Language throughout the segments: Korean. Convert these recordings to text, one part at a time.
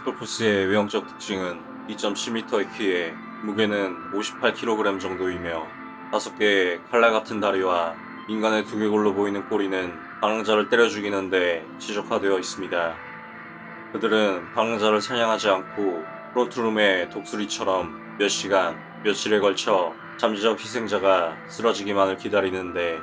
스콜푸스의 외형적 특징은 2.7m의 키에 무게는 58kg 정도이며 5개의 칼날 같은 다리와 인간의 두개골로 보이는 꼬리는 방랑자를 때려 죽이는데 지적화되어 있습니다. 그들은 방랑자를 사냥하지 않고 프론트룸의 독수리처럼 몇 시간, 며칠에 걸쳐 잠재적 희생자가 쓰러지기만을 기다리는데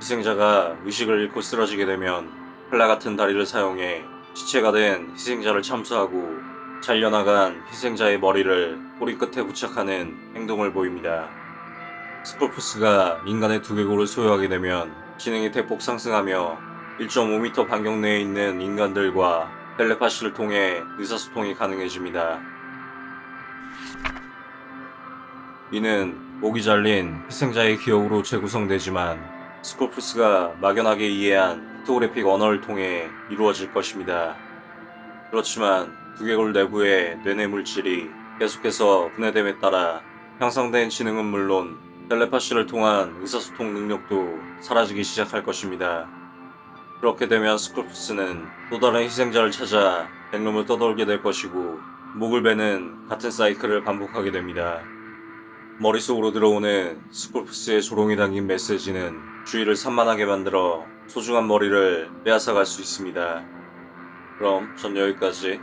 희생자가 의식을 잃고 쓰러지게 되면 칼날 같은 다리를 사용해 시체가 된 희생자를 참수하고 잘려나간 희생자의 머리를 꼬리 끝에 부착하는 행동을 보입니다. 스콜푸스가 인간의 두개골을 소유하게 되면 지능이 대폭 상승하며 1.5m 반경 내에 있는 인간들과 텔레파시를 통해 의사소통이 가능해집니다. 이는 목이 잘린 희생자의 기억으로 재구성되지만 스콜푸스가 막연하게 이해한 pictographic 언어를 통해 이루어질 것입니다. 그렇지만 두개골 내부의 뇌내 물질이 계속해서 분해됨에 따라 향상된 지능은 물론 텔레파시를 통한 의사소통 능력도 사라지기 시작할 것입니다. 그렇게 되면 스콜푸스는 또 다른 희생자를 찾아 백룸을 떠돌게 될 것이고 목을 베는 같은 사이클을 반복하게 됩니다. 머릿속으로 들어오는 스콜푸스의 조롱이 담긴 메시지는 주의를 산만하게 만들어 소중한 머리를 빼앗아갈 수 있습니다. 그럼 전 여기까지